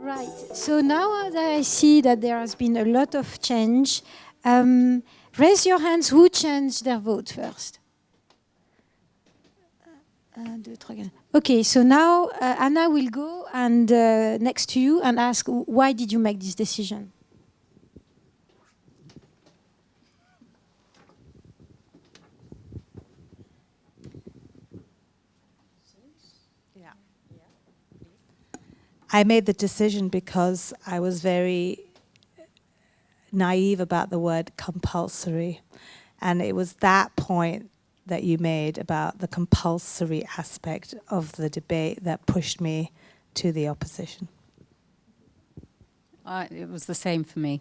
Right. So now that I see that there has been a lot of change, um, raise your hands who changed their vote first. Okay, so now uh, Anna will go and uh, next to you and ask why did you make this decision? I made the decision because I was very naive about the word compulsory. And it was that point that you made about the compulsory aspect of the debate that pushed me to the opposition. Uh, it was the same for me.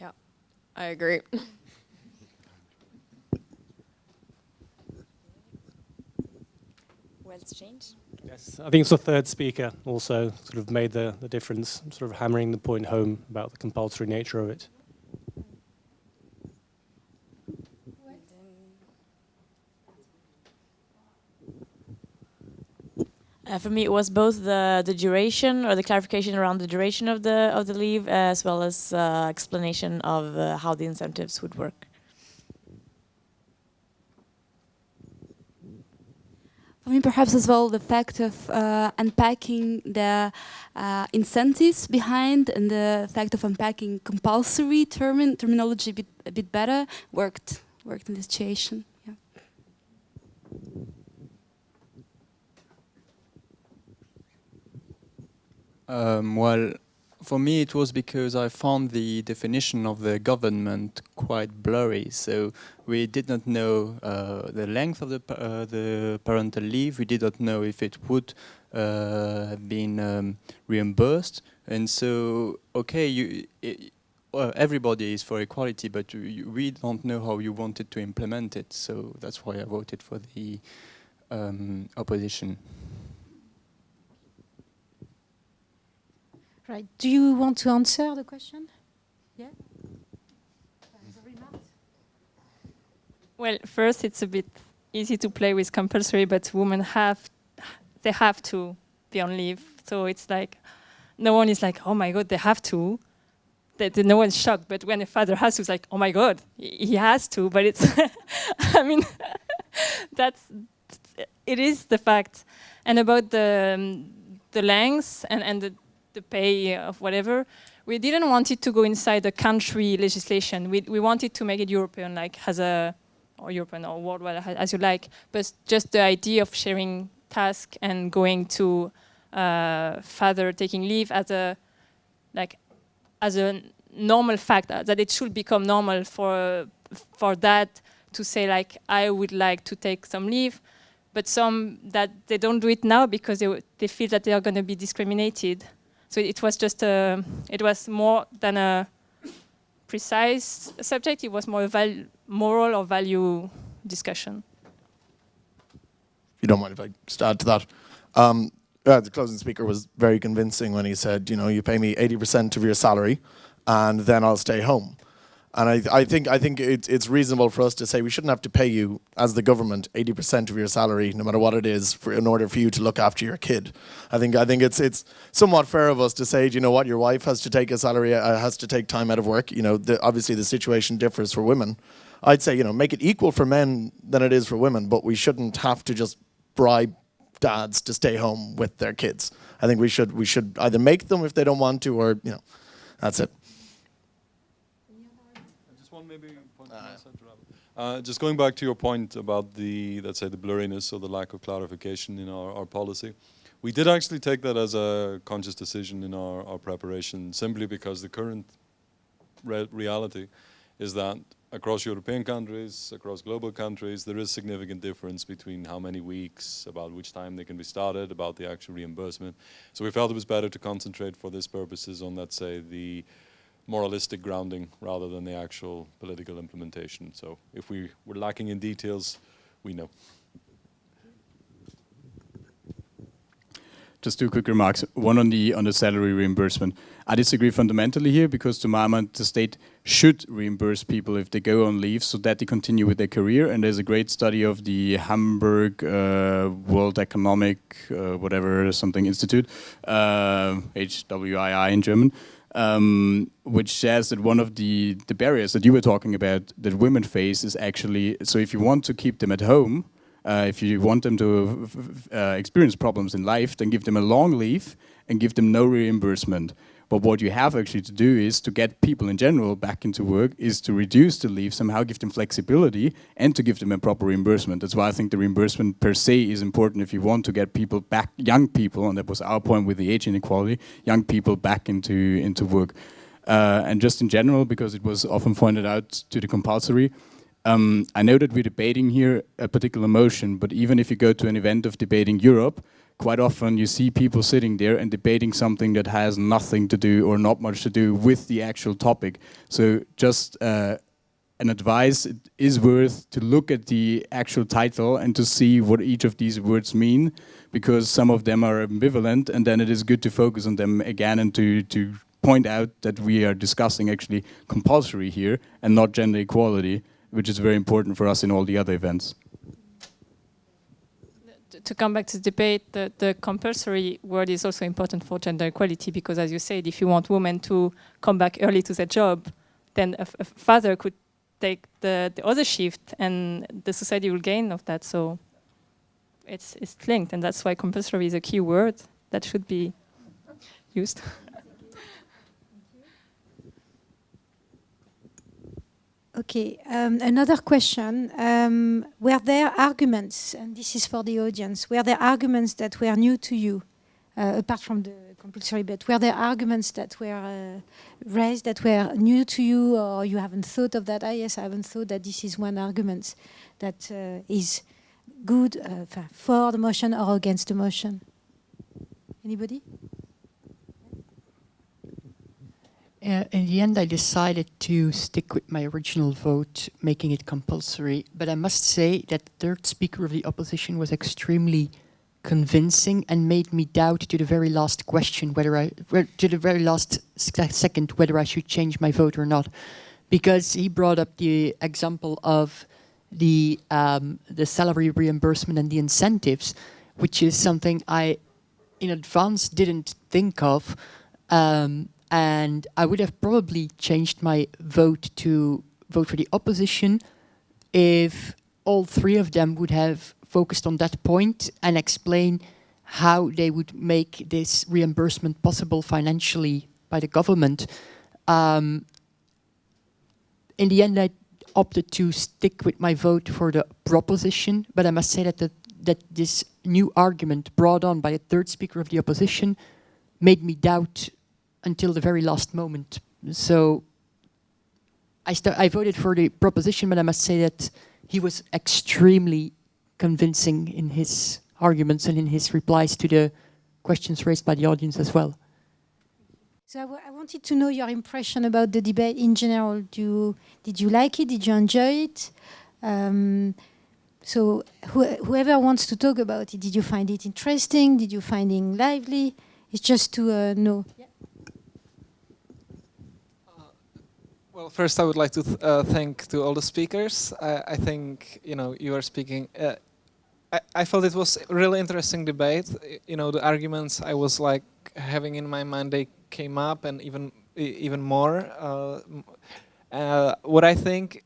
Yeah, I agree. What's changed? Yes, I think it's the third speaker also sort of made the, the difference, sort of hammering the point home about the compulsory nature of it. Uh, for me, it was both the the duration or the clarification around the duration of the of the leave, as well as uh, explanation of uh, how the incentives would work. For me, perhaps as well, the fact of uh, unpacking the uh, incentives behind and the fact of unpacking compulsory term terminology a bit, a bit better worked worked in this situation. Yeah. Um, well, for me it was because I found the definition of the government quite blurry. So we did not know uh, the length of the, uh, the parental leave. We did not know if it would uh, have been um, reimbursed. And so, okay, you, it, everybody is for equality, but we don't know how you wanted to implement it. So that's why I voted for the um, opposition. Right. Do you want to answer the question? Yeah. Well, first, it's a bit easy to play with compulsory, but women have, they have to be on leave. So it's like, no one is like, oh my God, they have to. That no one's shocked. But when a father has to, it's like, oh my God, he has to. But it's, I mean, that's, it is the fact. And about the, um, the lengths and, and the the pay of whatever, we didn't want it to go inside the country legislation. We, we wanted to make it European, like as a, or European or worldwide, as you like, but just the idea of sharing task and going to uh, father taking leave as a, like, as a normal fact, uh, that it should become normal for, for that to say like, I would like to take some leave, but some that they don't do it now because they, they feel that they are going to be discriminated. So it was just a, it was more than a precise subject, it was more a moral or value discussion. If you don't mind if I just add to that. Um, uh, the closing speaker was very convincing when he said, you know, you pay me 80% of your salary and then I'll stay home. And I, I think I think it, it's reasonable for us to say we shouldn't have to pay you as the government 80% of your salary, no matter what it is, for, in order for you to look after your kid. I think I think it's it's somewhat fair of us to say, you know what, your wife has to take a salary, uh, has to take time out of work. You know, the, obviously the situation differs for women. I'd say you know make it equal for men than it is for women, but we shouldn't have to just bribe dads to stay home with their kids. I think we should we should either make them if they don't want to, or you know, that's it. Uh, just going back to your point about the, let's say, the blurriness or the lack of clarification in our, our policy, we did actually take that as a conscious decision in our, our preparation, simply because the current re reality is that across European countries, across global countries, there is significant difference between how many weeks, about which time they can be started, about the actual reimbursement. So we felt it was better to concentrate for this purposes on, let's say, the moralistic grounding rather than the actual political implementation. So if we were lacking in details, we know. just two quick remarks. One on the on the salary reimbursement. I disagree fundamentally here because to my mind the state should reimburse people if they go on leave so that they continue with their career. And there's a great study of the Hamburg uh, World Economic uh, whatever something institute, uh, HWWI in German. Um, which says that one of the, the barriers that you were talking about that women face is actually, so if you want to keep them at home, uh, if you want them to uh, experience problems in life, then give them a long leave and give them no reimbursement. But what you have actually to do is to get people in general back into work is to reduce the leave, somehow give them flexibility and to give them a proper reimbursement. That's why I think the reimbursement per se is important if you want to get people back, young people, and that was our point with the age inequality, young people back into, into work. Uh, and just in general, because it was often pointed out to the compulsory, um, I know that we're debating here a particular motion, but even if you go to an event of debating Europe, quite often you see people sitting there and debating something that has nothing to do or not much to do with the actual topic. So just uh, an advice it is worth to look at the actual title and to see what each of these words mean, because some of them are ambivalent and then it is good to focus on them again and to, to point out that we are discussing actually compulsory here and not gender equality which is very important for us in all the other events. To come back to the debate, the, the compulsory word is also important for gender equality because, as you said, if you want women to come back early to their job, then a, father could take the, the other shift and the society will gain of that. So it's, it's linked, and that's why compulsory is a key word that should be used. Okay, um, another question. Um, were there arguments, and this is for the audience, were there arguments that were new to you, uh, apart from the compulsory, but were there arguments that were uh, raised that were new to you, or you haven't thought of that? Ah, yes, I haven't thought that this is one argument that uh, is good uh, for the motion or against the motion. Anybody? Uh, in the end, I decided to stick with my original vote, making it compulsory. But I must say that the third speaker of the opposition was extremely convincing and made me doubt to the very last question whether I, to the very last second, whether I should change my vote or not. Because he brought up the example of the, um, the salary reimbursement and the incentives, which is something I in advance didn't think of. Um, and I would have probably changed my vote to vote for the opposition if all three of them would have focused on that point and explain how they would make this reimbursement possible financially by the government. Um, in the end, I opted to stick with my vote for the proposition, but I must say that the, that this new argument brought on by the third speaker of the opposition made me doubt until the very last moment. So I, I voted for the proposition, but I must say that he was extremely convincing in his arguments and in his replies to the questions raised by the audience as well. So I, wanted to know your impression about the debate in general. Do did you like it? Did you enjoy it? Um, so wh whoever wants to talk about it, did you find it interesting? Did you find it lively? It's just to uh, know. Yeah. Well, first I would like to th uh, thank to all the speakers. I, I, think you know you are speaking. Uh, I, I felt it was a really interesting debate. You know the arguments I was like having in my mind they came up and even even more. Uh, uh what I think,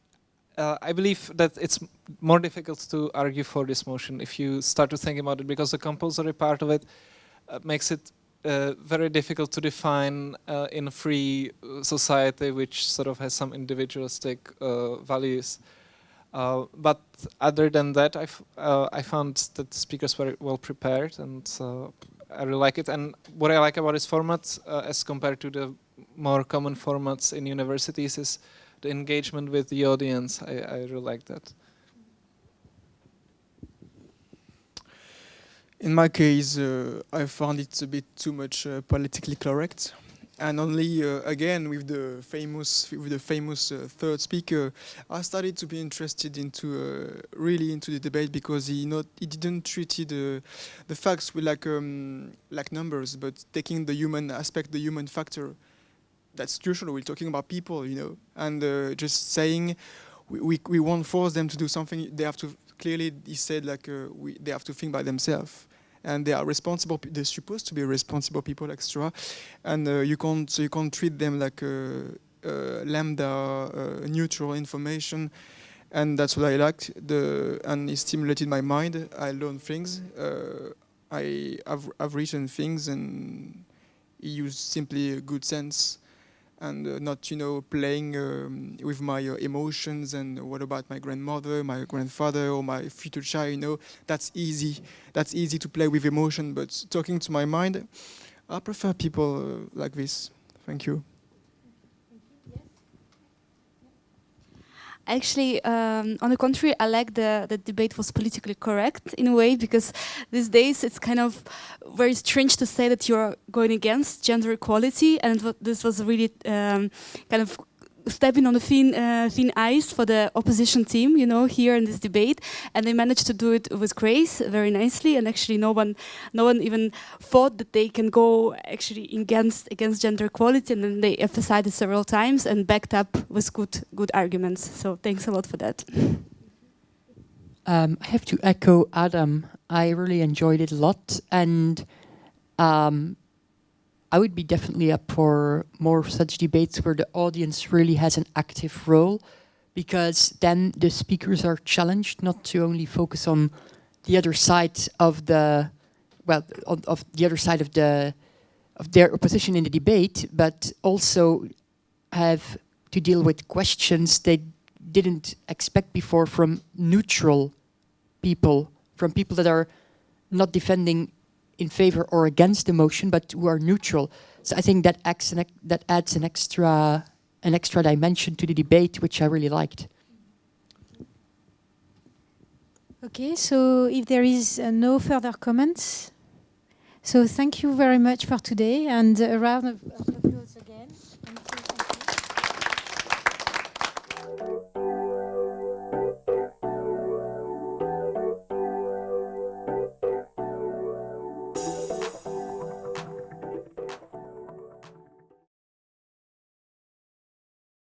uh, I believe that it's more difficult to argue for this motion if you start to think about it because the compulsory part of it uh, makes it uh, very difficult to define uh, in a free society which sort of has some individualistic uh, values. Uh, but other than that, uh, I found that the speakers were well prepared and I really like it. And what I like about this format as compared to the more common formats in universities is the engagement with the audience. I, I really like that. In my case, uh, I found it a bit too much uh, politically correct. and only uh, again with the famous with the famous uh, third speaker, I started to be interested into uh, really into the debate because he not he didn't treat the the facts with like um, like numbers, but taking the human aspect, the human factor. That's crucial. We're talking about people, you know, and uh, just saying we, we we won't force them to do something. They have to clearly. He said like uh, we they have to think by themselves and they are responsible. They're supposed to be responsible people, extra, and uh, you can't so you can't treat them like uh, uh, lambda uh, neutral information. And that's what I liked. The and it stimulated my mind. I learned things. Uh, I have I've written things and use simply good sense and uh, not you know playing um, with my uh, emotions and what about my grandmother my grandfather or my future child you know? That's easy. That's easy to play with emotion but talking to my mind i prefer people uh, like this. Thank you Actually, um, on the contrary, I like the, the debate was politically correct in a way because these days it's kind of very strange to say that you're going against gender equality, and this was really um, kind of stepping on the thin, uh, thin ice for the opposition team, you know, here in this debate, and they managed to do it with grace, very nicely, and actually no one, no one even thought that they can go actually against against gender equality, and then they emphasized it several times and backed up with good good arguments. So thanks a lot for that. Um, I have to echo Adam. I really enjoyed it a lot, and um, I would be definitely up for more such debates where the audience really has an active role because then the speakers are challenged not to only focus on the other side of the well on, of the other side of the of their opposition in the debate but also have to deal with questions they didn't expect before from neutral people from people that are not defending in favor or against the motion, but who are neutral. So I think that adds an, that adds an extra an extra dimension to the debate, which I really liked. Okay, so if there is uh, no further comments, so thank you very much for today and a round of